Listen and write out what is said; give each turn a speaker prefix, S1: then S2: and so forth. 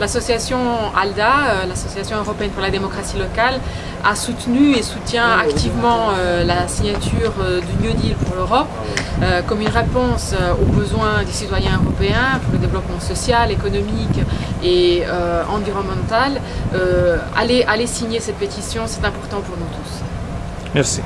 S1: L'association ALDA, euh, l'Association européenne pour la démocratie locale, a soutenu et soutient ah activement euh, la signature euh, du New Deal pour l'Europe ah comme une réponse aux besoins des citoyens européens pour le développement social, économique et environnemental. allez, allez signer cette pétition, c'est important pour nous tous.
S2: Merci.